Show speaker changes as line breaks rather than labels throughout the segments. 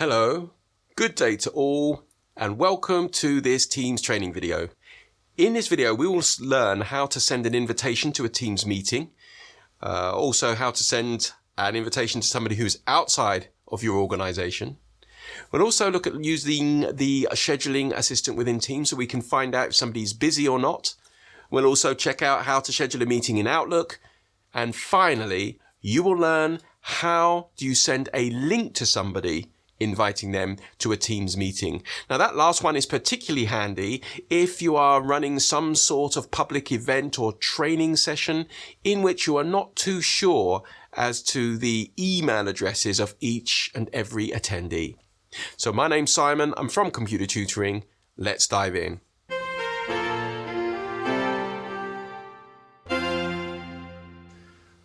Hello, good day to all, and welcome to this Teams training video. In this video, we will learn how to send an invitation to a Teams meeting, uh, also how to send an invitation to somebody who's outside of your organization. We'll also look at using the scheduling assistant within Teams so we can find out if somebody's busy or not. We'll also check out how to schedule a meeting in Outlook. And finally, you will learn how do you send a link to somebody inviting them to a Teams meeting. Now that last one is particularly handy if you are running some sort of public event or training session in which you are not too sure as to the email addresses of each and every attendee. So my name's Simon, I'm from Computer Tutoring. Let's dive in.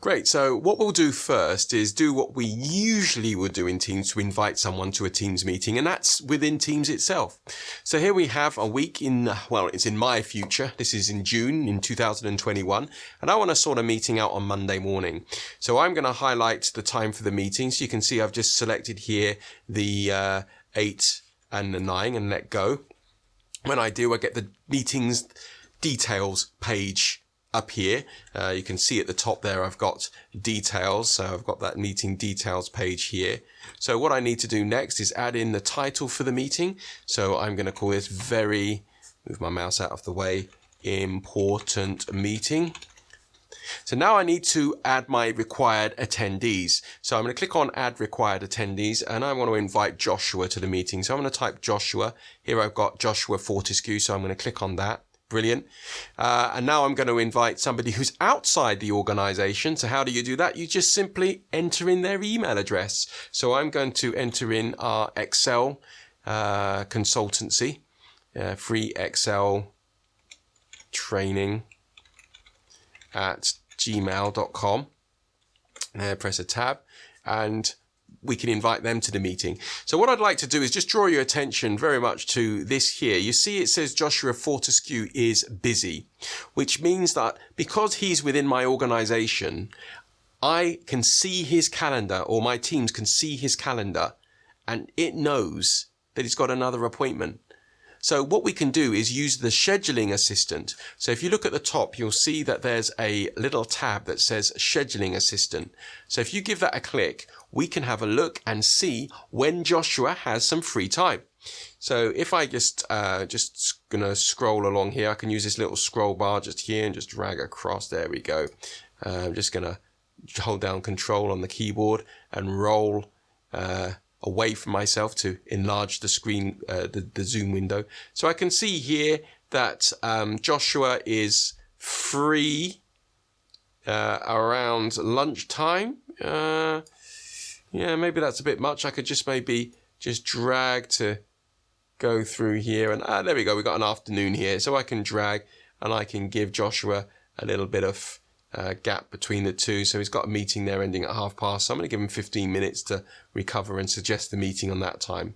Great. So what we'll do first is do what we usually would do in Teams to invite someone to a Teams meeting, and that's within Teams itself. So here we have a week in, well, it's in my future. This is in June in 2021, and I want to sort a meeting out on Monday morning. So I'm going to highlight the time for the meeting. So you can see I've just selected here the uh, 8 and the 9 and let go. When I do, I get the meetings details page up here. Uh, you can see at the top there, I've got details. So I've got that meeting details page here. So what I need to do next is add in the title for the meeting. So I'm going to call this very, move my mouse out of the way, important meeting. So now I need to add my required attendees. So I'm going to click on add required attendees and I want to invite Joshua to the meeting. So I'm going to type Joshua. Here I've got Joshua Fortescue. So I'm going to click on that. Brilliant. Uh, and now I'm going to invite somebody who's outside the organization. So how do you do that? You just simply enter in their email address. So I'm going to enter in our Excel uh, consultancy, uh, free Excel training at gmail.com. Uh, press a tab and we can invite them to the meeting. So what I'd like to do is just draw your attention very much to this here. You see it says Joshua Fortescue is busy, which means that because he's within my organization, I can see his calendar or my teams can see his calendar and it knows that he's got another appointment. So what we can do is use the scheduling assistant. So if you look at the top, you'll see that there's a little tab that says scheduling assistant. So if you give that a click, we can have a look and see when Joshua has some free time. So if I just, uh, just gonna scroll along here, I can use this little scroll bar just here and just drag across. There we go. Uh, I'm just gonna hold down control on the keyboard and roll, uh, away from myself to enlarge the screen, uh, the, the zoom window. So I can see here that um, Joshua is free uh, around lunchtime. Yeah, maybe that's a bit much. I could just maybe just drag to go through here and ah, there we go. We've got an afternoon here. So I can drag and I can give Joshua a little bit of uh, gap between the two. So he's got a meeting there ending at half past. So I'm going to give him 15 minutes to recover and suggest the meeting on that time.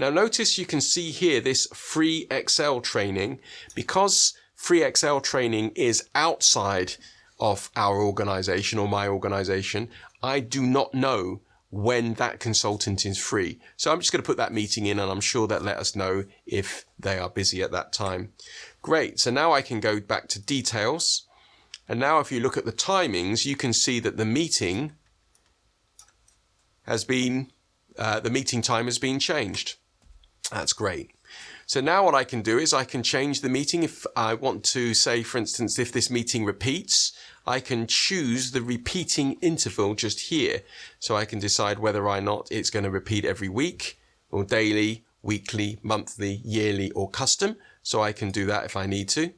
Now notice you can see here this free Excel training because free Excel training is outside of our organization or my organization. I do not know when that consultant is free. So I'm just going to put that meeting in and I'm sure that let us know if they are busy at that time. Great. So now I can go back to details and now if you look at the timings, you can see that the meeting has been, uh, the meeting time has been changed. That's great. So now what I can do is I can change the meeting. If I want to say, for instance, if this meeting repeats, I can choose the repeating interval just here. So I can decide whether or not it's going to repeat every week or daily, weekly, monthly, yearly, or custom. So I can do that if I need to.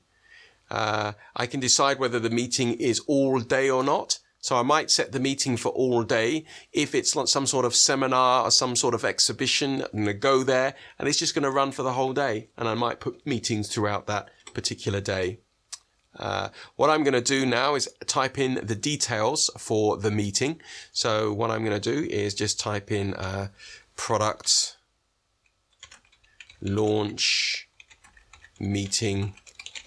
Uh, I can decide whether the meeting is all day or not. So I might set the meeting for all day. If it's like some sort of seminar or some sort of exhibition, I'm going to go there and it's just going to run for the whole day. And I might put meetings throughout that particular day. Uh, what I'm going to do now is type in the details for the meeting. So what I'm going to do is just type in uh, product launch meeting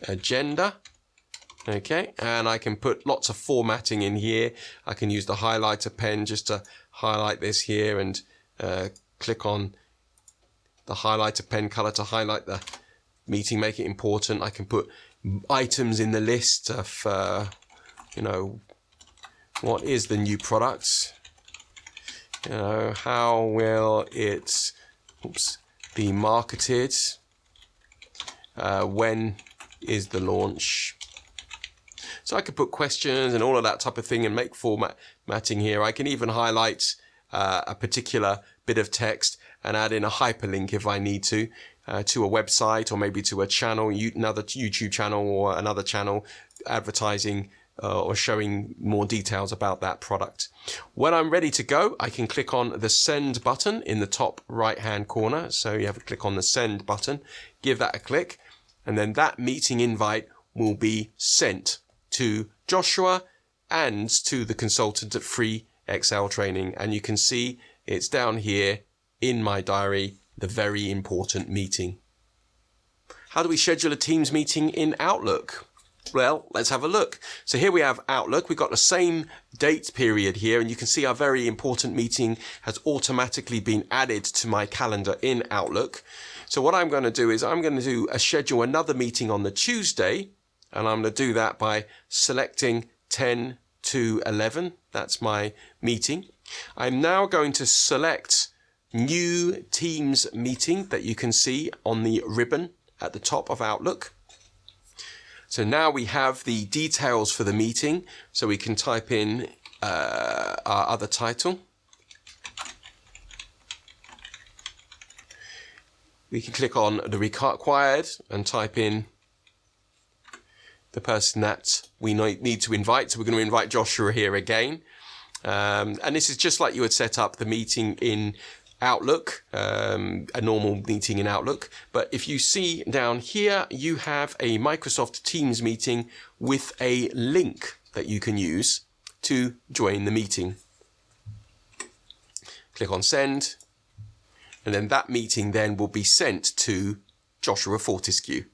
agenda. Okay, and I can put lots of formatting in here. I can use the highlighter pen just to highlight this here and uh, click on the highlighter pen color to highlight the meeting, make it important. I can put items in the list of, uh, you know, what is the new product? You know, how will it oops, be marketed? Uh, when is the launch? So I could put questions and all of that type of thing and make formatting here. I can even highlight uh, a particular bit of text and add in a hyperlink if I need to uh, to a website or maybe to a channel, another YouTube channel or another channel advertising uh, or showing more details about that product. When I'm ready to go, I can click on the send button in the top right hand corner. So you have to click on the send button, give that a click, and then that meeting invite will be sent to Joshua and to the consultant at Free Excel Training. And you can see it's down here in my diary, the very important meeting. How do we schedule a Teams meeting in Outlook? Well, let's have a look. So here we have Outlook. We've got the same date period here, and you can see our very important meeting has automatically been added to my calendar in Outlook. So what I'm going to do is I'm going to do a schedule another meeting on the Tuesday, and I'm going to do that by selecting 10 to 11. That's my meeting. I'm now going to select new Teams meeting that you can see on the ribbon at the top of Outlook. So now we have the details for the meeting. So we can type in uh, our other title. We can click on the required and type in the person that we need to invite. So we're going to invite Joshua here again. Um, and this is just like you would set up the meeting in Outlook, um, a normal meeting in Outlook. But if you see down here, you have a Microsoft Teams meeting with a link that you can use to join the meeting. Click on send, and then that meeting then will be sent to Joshua Fortescue.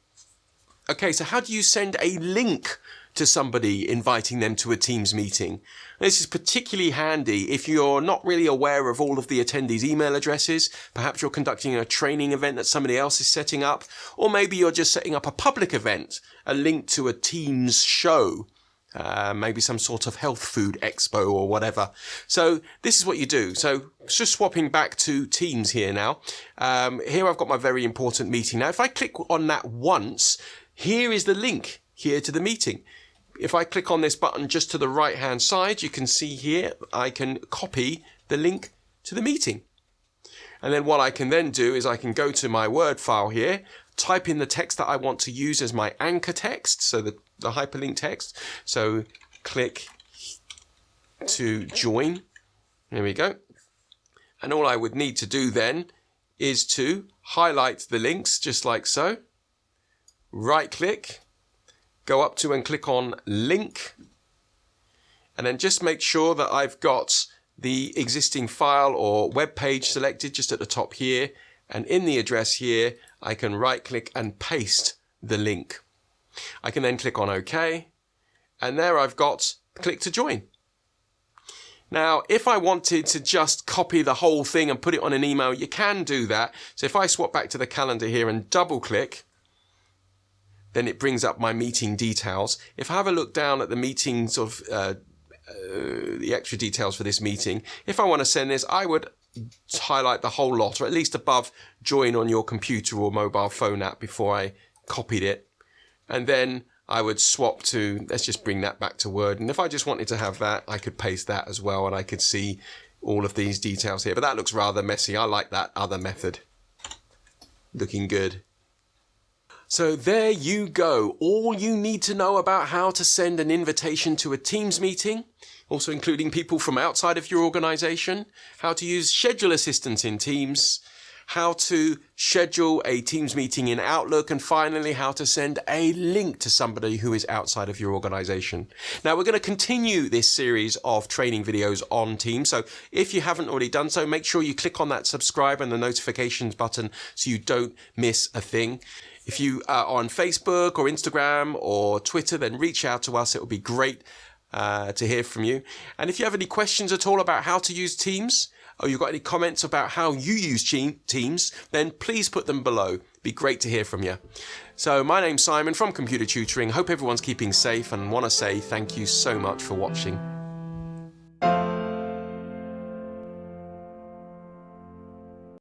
Okay, so how do you send a link to somebody inviting them to a Teams meeting. This is particularly handy if you're not really aware of all of the attendees' email addresses. Perhaps you're conducting a training event that somebody else is setting up, or maybe you're just setting up a public event, a link to a Teams show. Uh, maybe some sort of health food expo or whatever. So this is what you do. So just swapping back to Teams here now. Um, here I've got my very important meeting. Now, if I click on that once, here is the link here to the meeting. If I click on this button just to the right hand side, you can see here I can copy the link to the meeting. And then what I can then do is I can go to my Word file here, type in the text that I want to use as my anchor text, so the, the hyperlink text. So click to join. There we go. And all I would need to do then is to highlight the links just like so. Right click go up to and click on link and then just make sure that I've got the existing file or web page selected just at the top here and in the address here I can right click and paste the link. I can then click on OK and there I've got click to join. Now, if I wanted to just copy the whole thing and put it on an email, you can do that. So if I swap back to the calendar here and double click, then it brings up my meeting details. If I have a look down at the meeting sort of uh, uh, the extra details for this meeting, if I want to send this, I would highlight the whole lot, or at least above join on your computer or mobile phone app before I copied it. And then I would swap to, let's just bring that back to Word. And if I just wanted to have that, I could paste that as well and I could see all of these details here. But that looks rather messy. I like that other method. Looking good. So there you go. All you need to know about how to send an invitation to a Teams meeting, also including people from outside of your organization, how to use schedule assistance in Teams, how to schedule a Teams meeting in Outlook, and finally, how to send a link to somebody who is outside of your organization. Now, we're going to continue this series of training videos on Teams. So if you haven't already done so, make sure you click on that subscribe and the notifications button so you don't miss a thing. If you are on Facebook or Instagram or Twitter, then reach out to us. It would be great uh, to hear from you. And if you have any questions at all about how to use Teams, or you've got any comments about how you use Teams, then please put them below. Be great to hear from you. So, my name's Simon from Computer Tutoring. Hope everyone's keeping safe and want to say thank you so much for watching.